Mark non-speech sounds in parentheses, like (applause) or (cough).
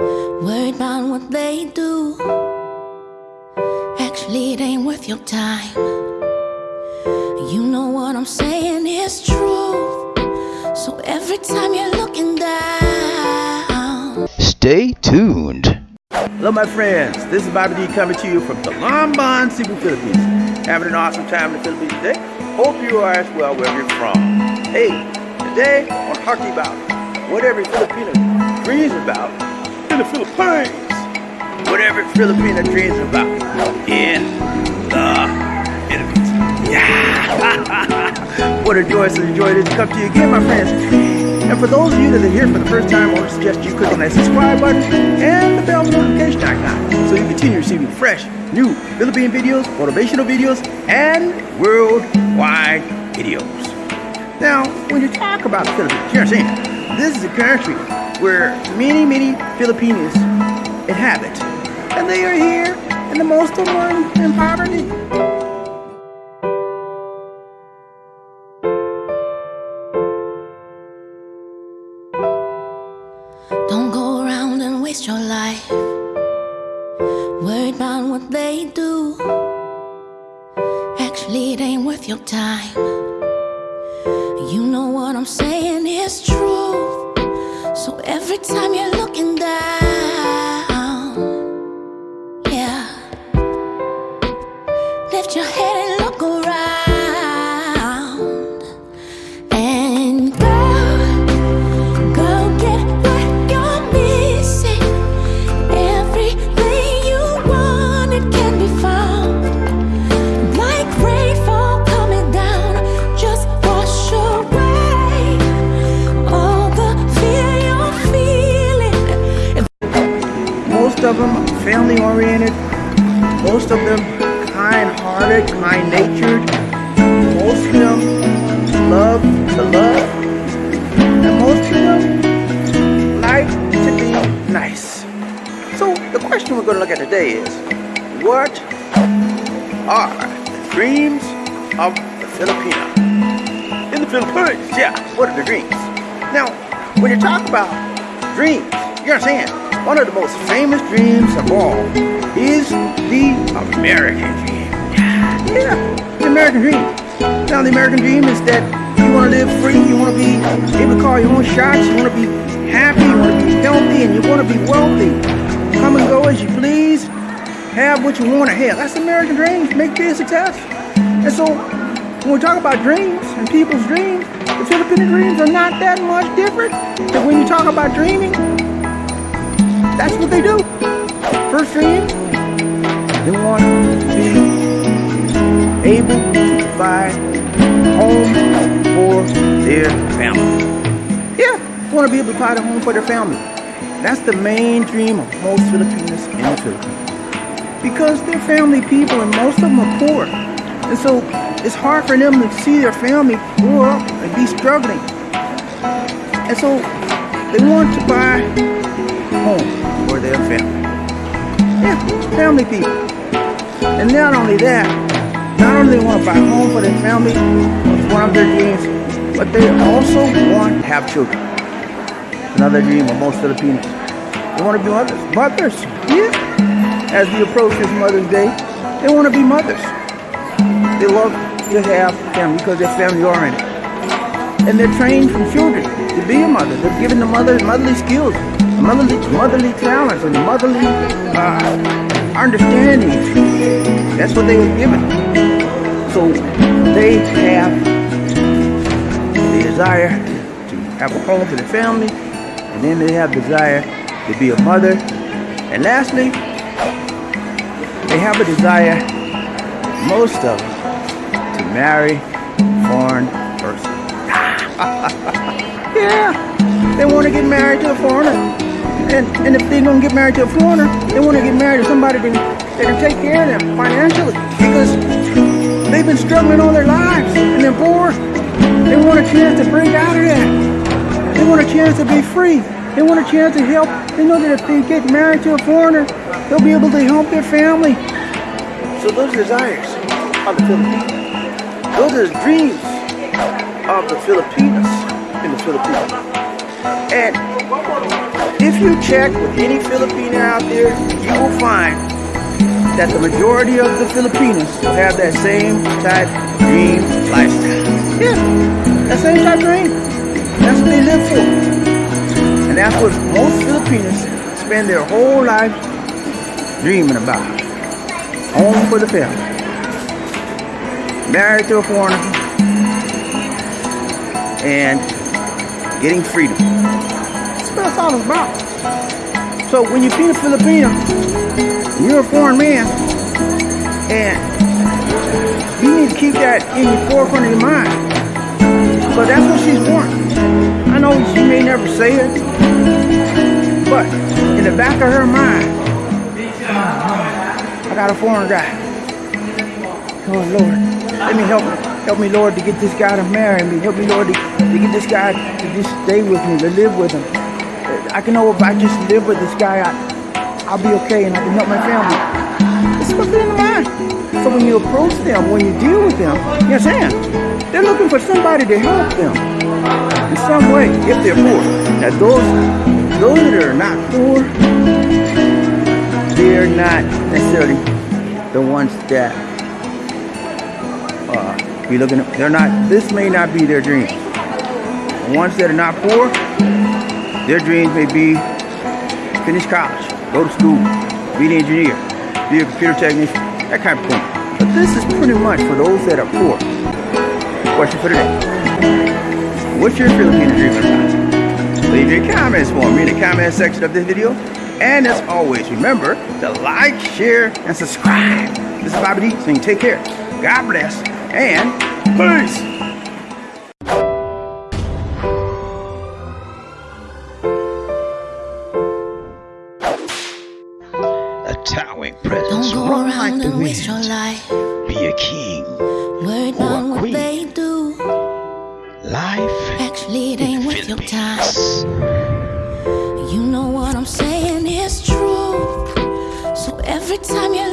Worried about what they do. Actually, it ain't worth your time. You know what I'm saying is true. So every time you're looking down, Stay tuned. Hello, my friends. This is Bobby D coming to you from the Lomban, Cebu, Philippines. Having an awesome time in the Philippines today. Hope you are as well wherever you're from. Hey, today I want to talk about what every Filipino dreams about in the Philippines. What every Filipino dreams about in the Philippines. Yeah! Uh, (laughs) what a joy, such a joy to come to you again, my friends. And for those of you that are here for the first time, I want to suggest you click on that subscribe button and the bell notification icon so you continue receiving fresh, new Philippine videos, motivational videos, and worldwide videos. Now, when you talk about the Philippines, you understand, this is a country where many, many Filipinos inhabit. And they are here, and the most of them in, in poverty. don't go around and waste your life. Worried about what they do. Actually, it ain't worth your time. You know what I'm saying is true. So every time you're looking down, Most of them family oriented, most of them kind hearted, kind natured, most of them love to love, and most of them like to be nice. So the question we're going to look at today is what are the dreams of the Filipino? In the Philippines, yeah, what are the dreams? Now, when you talk about dreams, you understand, one of the most famous dreams of all is the American dream. Yeah, the American dream. Now, the American dream is that you want to live free, you want to be able to call your own shots, you want to be happy, you want to be healthy, and you want to be wealthy. Come and go as you please, have what you want to have. That's the American dream, make be a success. And so, when we talk about dreams and people's dreams, the Filipino dreams are not that much different. But when you talk about dreaming, that's what they do. First they want to be able to provide home for their family. Yeah, they want to be able to provide a home for their family. That's the main dream of most Filipinos in the Philippines. Because they're family people and most of them are poor. And so it's hard for them to see their family up and be struggling. And so they want to buy a home for their family. Yeah, family people. And not only that, not only they want to buy a home for their family, it's one of their dreams, but they also want to have children. Another dream of most Filipinos. They want to be mothers. Mothers, yeah. As we approach this Mother's Day, they want to be mothers. They love to have family because they're family oriented. And they're trained from children to be a mother. They're given the mother motherly skills, motherly motherly talents, and motherly uh, understanding. That's what they were given. So they have the desire to have a home for their family, and then they have desire to be a mother. And lastly, they have a desire, most of them, to marry a foreign person. (laughs) yeah, they want to get married to a foreigner. And, and if they don't get married to a foreigner, they want to get married to somebody that, that can take care of them financially. Because they've been struggling all their lives and they're poor. They want a chance to break out of that. They want a chance to be free. They want a chance to help. They know that if they get married to a foreigner, they'll be able to help their family. So those desires of the Filipinos. Those are the dreams of the Filipinos in the Philippines. And if you check with any Filipino out there, you will find that the majority of the Filipinos have that same type dream lifestyle. Yeah, that same type dream. That's what they live for. And that's what most Filipinos spend their whole life dreaming about. Home for the family. Married to a foreigner. And getting freedom. That's all about. So when you feed a Filipino, you're a foreign man, and you need to keep that in the forefront of your mind. But that's what she's wanting. I know she may never say it, but in the back of her mind, I got a foreign guy. Oh Lord, let me help help me, Lord, to get this guy to marry me. Help me, Lord, to, to get this guy to just stay with me, to live with him. I can know if I just live with this guy, I, I'll be okay and I can help my family. It's what's in the mind. So when you approach them, when you deal with them, you understand? They're looking for somebody to help them in some way if they're poor. Now those those that are not poor, they're not necessarily the ones that uh, be looking. They're not. This may not be their dream. The ones that are not poor, their dreams may be finish college, go to school, be an engineer, be a computer technician, that kind of thing. But this is pretty much for those that are poor. Question for today. What's your Filipino dream about? Leave your comments for me in the comment section of this video. And as always, remember to like, share, and subscribe. This is Bobby D saying take care. God bless and peace. A towering presence. Don't go Run like around the and waste your life. Be a king. Worried Or a about what queen. they do. Life Actually, it in ain't worth your time. You know what I'm saying is true. So every time you